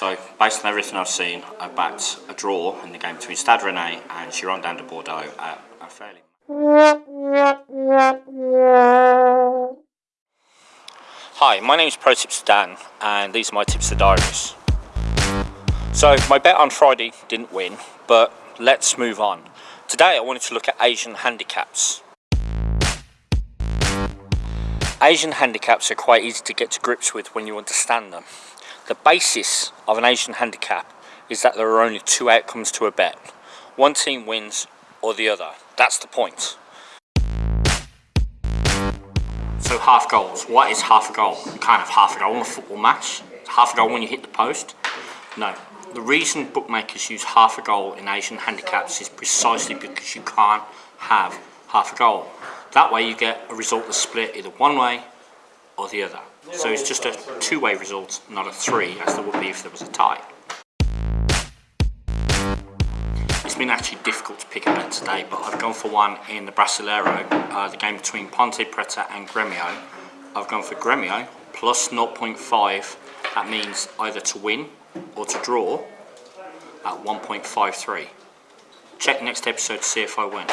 So, based on everything I've seen, I backed a draw in the game between Stade Rennais and Girondins de Bordeaux at a fairly... Hi, my name is Pro Tips Dan, and these are my tips to diaries. So, my bet on Friday didn't win, but let's move on. Today I wanted to look at Asian handicaps. Asian handicaps are quite easy to get to grips with when you understand them. The basis of an Asian handicap is that there are only two outcomes to a bet. One team wins or the other. That's the point. So half goals. What is half a goal? Can't have half a goal in a football match. Half a goal when you hit the post? No. The reason bookmakers use half a goal in Asian handicaps is precisely because you can't have half a goal. That way you get a result that's split either one way or the other. So it's just a two-way result, not a three, as there would be if there was a tie. It's been actually difficult to pick a bet today, but I've gone for one in the Brasileiro, uh, the game between Ponte Preta and Gremio. I've gone for Gremio, plus 0.5. That means either to win or to draw at 1.53. Check next episode to see if I win.